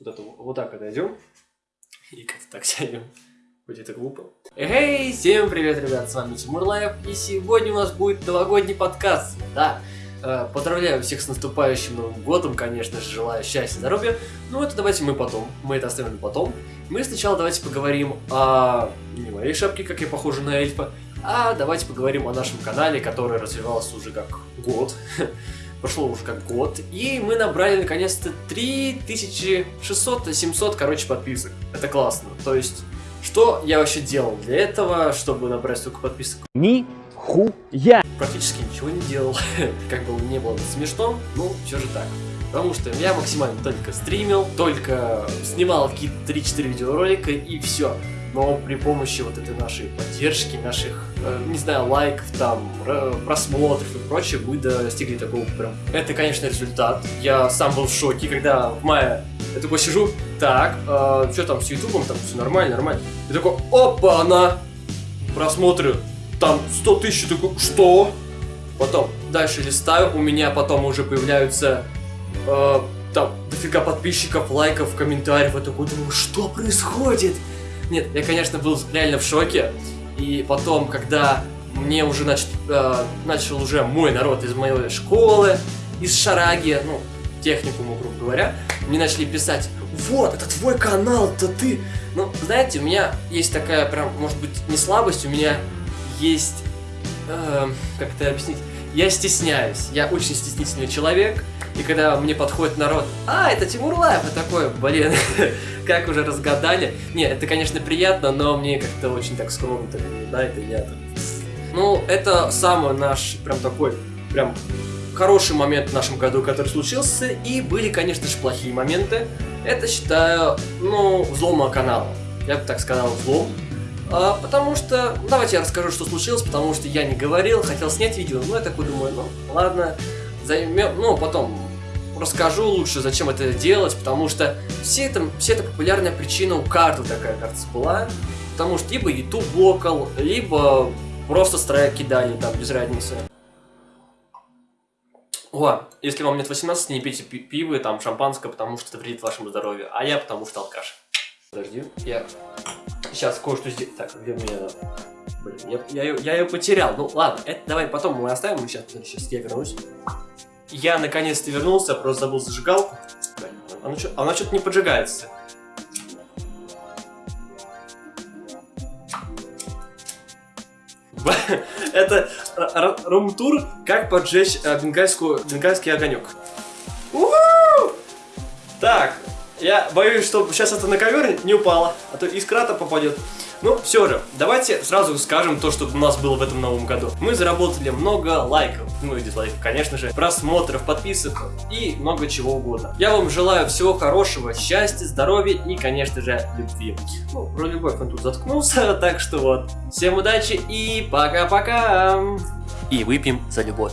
вот, это, вот так отойдем. И как-то так сядем. Хоть это глупо. Эй, всем привет, ребят, с вами Тимур Лаев, и сегодня у нас будет новогодний подкаст. Да, э, поздравляю всех с наступающим Новым Годом, конечно же, желаю счастья, здоровья. Ну это давайте мы потом, мы это оставим потом. Мы сначала давайте поговорим о не моей шапке, как я похожа на эльфа, а давайте поговорим о нашем канале, который развивался уже как год. Прошло уже как год, и мы набрали наконец-то 3600-700, короче, подписок. Это классно. То есть, что я вообще делал для этого, чтобы набрать столько подписок? Ни хуя. Практически ничего не делал. как бы не было смешно, ну, все же так. Потому что я максимально только стримил, только снимал какие-то 3-4 видеоролика и все но при помощи вот этой нашей поддержки, наших, э, не знаю, лайков, там, просмотров и прочее, мы достигли такого прям. Это, конечно, результат. Я сам был в шоке, когда в мае я такой сижу, так, э, что там с ютубом, там все нормально, нормально. И такой, опа, она, просмотры, там 100 тысяч, такой, что? Потом дальше листаю, у меня потом уже появляются э, там дофига подписчиков, лайков, комментариев. Я такой думаю, что происходит? Нет, я, конечно, был реально в шоке. И потом, когда мне уже нач... э, начал уже мой народ из моей школы, из Шараги, ну, техникуму, грубо говоря, мне начали писать, вот, это твой канал, это ты. Ну, знаете, у меня есть такая прям, может быть, не слабость, у меня есть, э, как это объяснить, я стесняюсь, я очень стеснительный человек, и когда мне подходит народ, а, это Тимур Лаев, и такой, блин, как уже разгадали. Не, это, конечно, приятно, но мне как-то очень так скромно, так, да, это я там. Ну, это самый наш, прям такой, прям хороший момент в нашем году, который случился, и были, конечно же, плохие моменты. Это, считаю, ну, взлома канала. Я бы так сказал, взлом. А, потому что, давайте я расскажу, что случилось, потому что я не говорил, хотел снять видео, но я такой думаю, ну, ладно, займем, ну, потом расскажу лучше, зачем это делать, потому что все это, все это популярная причина у карты такая, кажется, была. Потому что либо YouTube блокал, либо просто страйк кидали, там, без разницы. О, если вам нет 18, не пейте пи пиво, там, шампанское, потому что это вредит вашему здоровью. А я потому что алкаш. Подожди, я сейчас кое-что сделаю. Так, где у меня... Блин, я, я, я ее потерял. Ну ладно, это давай потом мы оставим. Сейчас, сейчас я вернусь. Я наконец-то вернулся, просто забыл зажигалку. Она, что-то не поджигается. Это рум-тур, как поджечь э, бенгальскую, бенгальский огонек. Так, я боюсь, что сейчас это на ковер не упало, а то искра-то попадет. Ну, все же, давайте сразу скажем то, что у нас было в этом новом году. Мы заработали много лайков, ну и дизлайков, конечно же, просмотров, подписок и много чего угодно. Я вам желаю всего хорошего, счастья, здоровья и, конечно же, любви. Ну, про любовь он тут заткнулся, так что вот. Всем удачи и пока-пока! И выпьем за любовь.